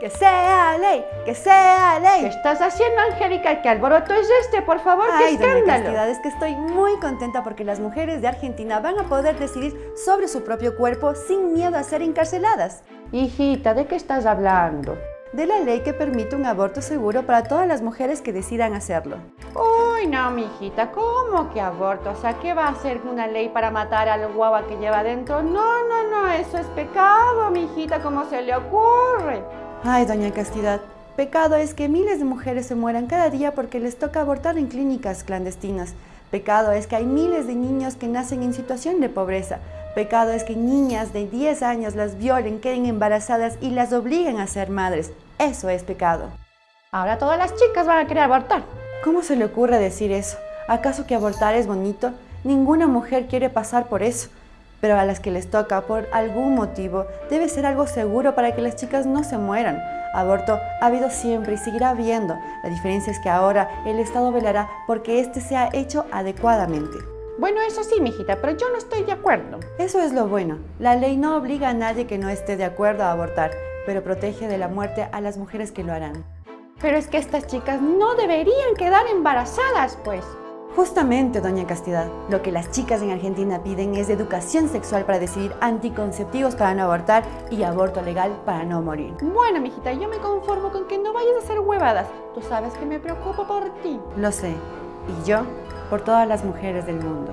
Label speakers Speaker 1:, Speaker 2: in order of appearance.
Speaker 1: Que sea ley, que sea ley.
Speaker 2: ¿Qué estás haciendo, Angélica? ¿Qué alboroto es este? Por favor, qué
Speaker 1: Ay, doña
Speaker 2: escándalo.
Speaker 1: Castidad, es que estoy muy contenta porque las mujeres de Argentina van a poder decidir sobre su propio cuerpo sin miedo a ser encarceladas.
Speaker 2: Hijita, ¿de qué estás hablando?
Speaker 1: De la ley que permite un aborto seguro para todas las mujeres que decidan hacerlo.
Speaker 2: Uy, no, mijita, ¿cómo que aborto? O sea, ¿qué va a hacer una ley para matar al guagua que lleva adentro? No, no, no, eso es pecado, mijita, ¿cómo se le ocurre?
Speaker 1: Ay, doña Castidad, pecado es que miles de mujeres se mueran cada día porque les toca abortar en clínicas clandestinas. Pecado es que hay miles de niños que nacen en situación de pobreza. Pecado es que niñas de 10 años las violen, queden embarazadas y las obliguen a ser madres. Eso es pecado.
Speaker 2: Ahora todas las chicas van a querer abortar.
Speaker 1: ¿Cómo se le ocurre decir eso? ¿Acaso que abortar es bonito? Ninguna mujer quiere pasar por eso. Pero a las que les toca, por algún motivo, debe ser algo seguro para que las chicas no se mueran. Aborto ha habido siempre y seguirá habiendo. La diferencia es que ahora el Estado velará porque este sea hecho adecuadamente.
Speaker 2: Bueno, eso sí, mijita, pero yo no estoy de acuerdo.
Speaker 1: Eso es lo bueno. La ley no obliga a nadie que no esté de acuerdo a abortar, pero protege de la muerte a las mujeres que lo harán.
Speaker 2: Pero es que estas chicas no deberían quedar embarazadas, pues.
Speaker 1: Justamente, doña Castidad, lo que las chicas en Argentina piden es educación sexual para decidir anticonceptivos para no abortar y aborto legal para no morir.
Speaker 2: Bueno, mijita, yo me conformo con que no vayas a hacer huevadas. Tú sabes que me preocupo por ti.
Speaker 1: Lo sé, y yo por todas las mujeres del mundo.